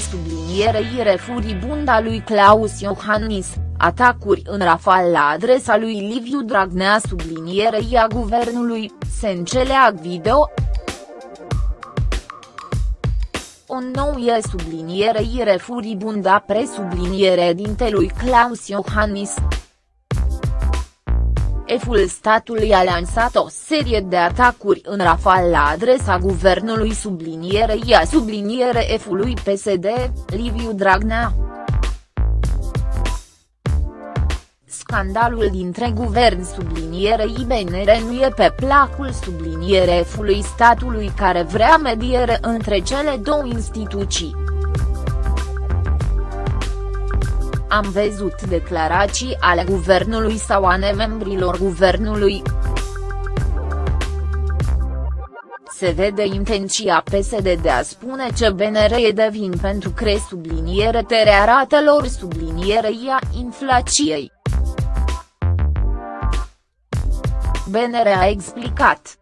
sublinierei refuribunda lui Claus Iohannis, atacuri în rafal la adresa lui Liviu Dragnea sublinierei a guvernului, se înceleag video. O nouă sublinierei refuribunda presubliniere dintelui Claus Iohannis. Eful statului a lansat o serie de atacuri în rafal la adresa guvernului sublinierei a subliniere F-ului PSD, Liviu Dragnea. Scandalul dintre guvern sublinierei BNR nu e pe placul subliniere F-ului statului care vrea mediere între cele două instituții. Am văzut declarații ale guvernului sau ale membrilor guvernului. Se vede intenția PSD de a spune ce BNR e de vin pentru cre subliniere terea ratelor sublinierei a inflației. BNR a explicat.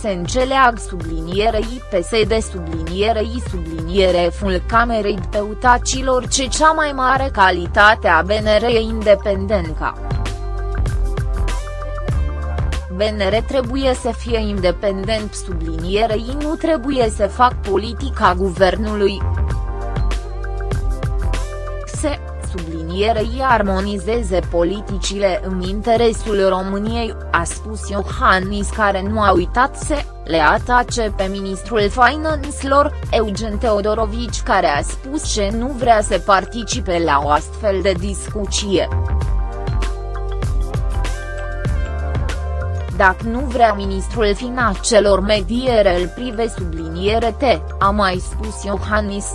Se înceleag sublinierei PSD sublinierei subliniere full camerei peutacilor ce cea mai mare calitate a BNR e independența. BNR trebuie să fie independent sublinierei nu trebuie să fac politica guvernului. Se sublinierei armonizeze politicile în interesul României, a spus Iohannis care nu a uitat să le atace pe ministrul finanțelor, Eugen Teodorovici care a spus că nu vrea să participe la o astfel de discuție. Dacă nu vrea ministrul finanțelor mediere îl prive subliniere T, a mai spus Iohannis.